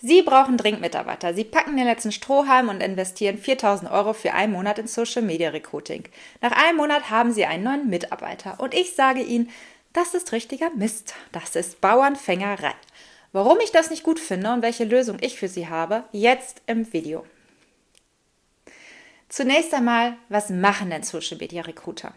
Sie brauchen dringend Mitarbeiter. Sie packen den letzten Strohhalm und investieren 4000 Euro für einen Monat in Social Media Recruiting. Nach einem Monat haben Sie einen neuen Mitarbeiter. Und ich sage Ihnen, das ist richtiger Mist. Das ist Bauernfängerei. Warum ich das nicht gut finde und welche Lösung ich für Sie habe, jetzt im Video. Zunächst einmal, was machen denn Social Media Recruiter?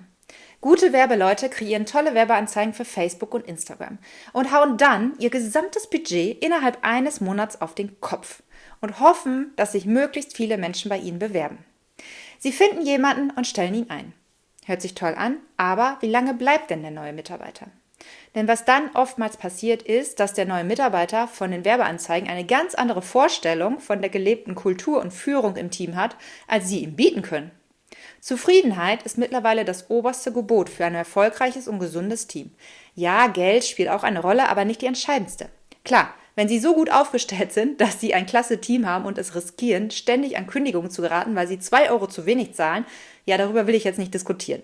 Gute Werbeleute kreieren tolle Werbeanzeigen für Facebook und Instagram und hauen dann ihr gesamtes Budget innerhalb eines Monats auf den Kopf und hoffen, dass sich möglichst viele Menschen bei ihnen bewerben. Sie finden jemanden und stellen ihn ein. Hört sich toll an, aber wie lange bleibt denn der neue Mitarbeiter? Denn was dann oftmals passiert ist, dass der neue Mitarbeiter von den Werbeanzeigen eine ganz andere Vorstellung von der gelebten Kultur und Führung im Team hat, als sie ihm bieten können. Zufriedenheit ist mittlerweile das oberste Gebot für ein erfolgreiches und gesundes Team. Ja, Geld spielt auch eine Rolle, aber nicht die entscheidendste. Klar, wenn Sie so gut aufgestellt sind, dass Sie ein klasse Team haben und es riskieren, ständig an Kündigungen zu geraten, weil Sie zwei Euro zu wenig zahlen, ja, darüber will ich jetzt nicht diskutieren.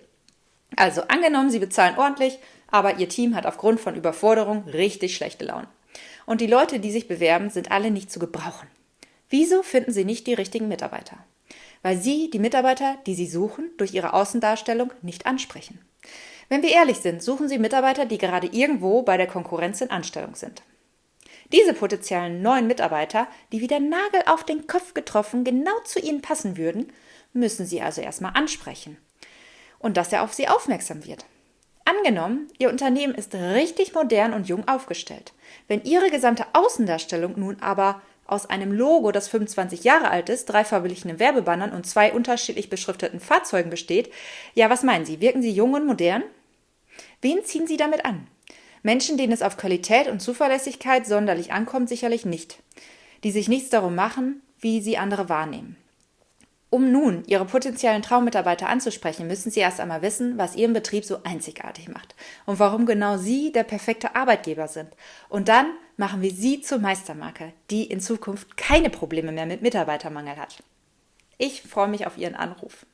Also angenommen, Sie bezahlen ordentlich, aber Ihr Team hat aufgrund von Überforderung richtig schlechte Laune. Und die Leute, die sich bewerben, sind alle nicht zu gebrauchen. Wieso finden Sie nicht die richtigen Mitarbeiter? Weil sie die Mitarbeiter, die sie suchen, durch ihre Außendarstellung nicht ansprechen. Wenn wir ehrlich sind, suchen sie Mitarbeiter, die gerade irgendwo bei der Konkurrenz in Anstellung sind. Diese potenziellen neuen Mitarbeiter, die wie der Nagel auf den Kopf getroffen genau zu ihnen passen würden, müssen sie also erstmal ansprechen. Und dass er auf sie aufmerksam wird. Angenommen, Ihr Unternehmen ist richtig modern und jung aufgestellt. Wenn Ihre gesamte Außendarstellung nun aber aus einem Logo, das 25 Jahre alt ist, drei verblichenen Werbebannern und zwei unterschiedlich beschrifteten Fahrzeugen besteht, ja, was meinen Sie? Wirken Sie jung und modern? Wen ziehen Sie damit an? Menschen, denen es auf Qualität und Zuverlässigkeit sonderlich ankommt, sicherlich nicht. Die sich nichts darum machen, wie sie andere wahrnehmen. Um nun Ihre potenziellen Traummitarbeiter anzusprechen, müssen Sie erst einmal wissen, was Ihren Betrieb so einzigartig macht und warum genau Sie der perfekte Arbeitgeber sind. Und dann machen wir Sie zur Meistermarke, die in Zukunft keine Probleme mehr mit Mitarbeitermangel hat. Ich freue mich auf Ihren Anruf.